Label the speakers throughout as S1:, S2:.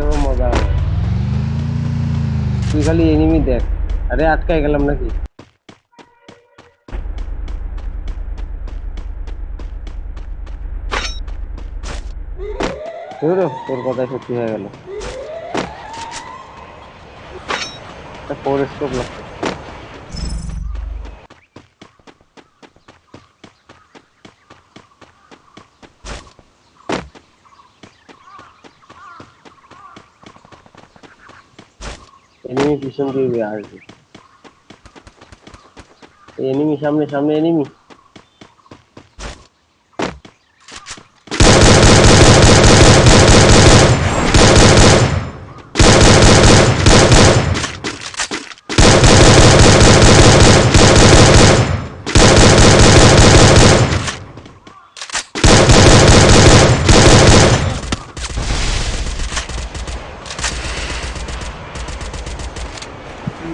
S1: গেমে মজা হবে। তুই খালি এনিমি দেখ, আরে আটকায় গেলাম নাকি? তোর কথাই সত্যি হয়ে গেল। ফোর স্কোপ লাগছে। Enemies mission gave me RG. Enemies, सामने सामने enemies.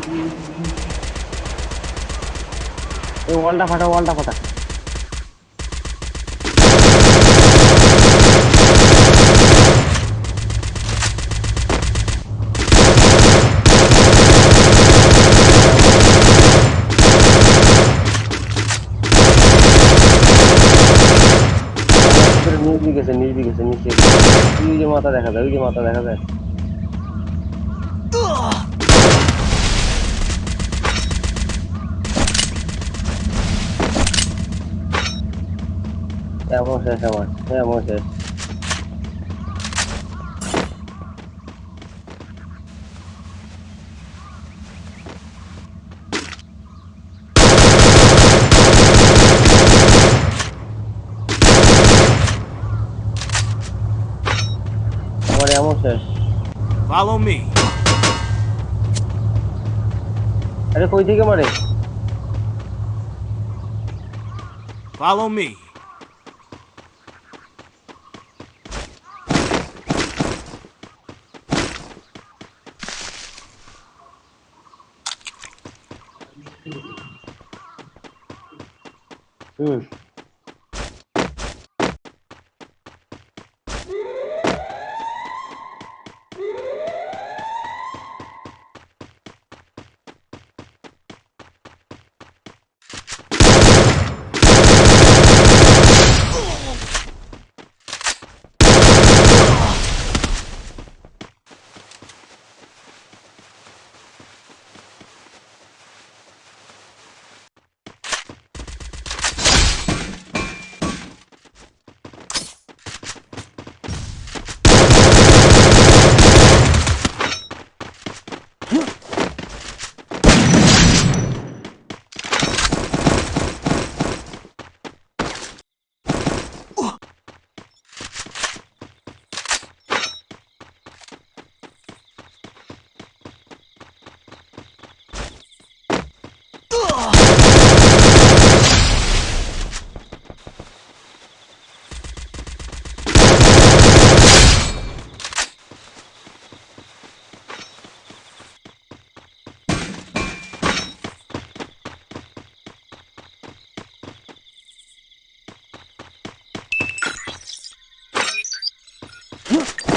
S1: এই ওয়ালটা ফাটা ওয়ালটা ফাটা। নিচ গেছে নিচ গেছে, নিচে। ওই যে মাথা দেখা যায়, ওই যে মাথা দেখা যায়। এমন শেষ আমার এমন শেষ
S2: Follow me.
S1: আরে কই থেকে মারে
S2: Follow me.
S1: Üf. Huh?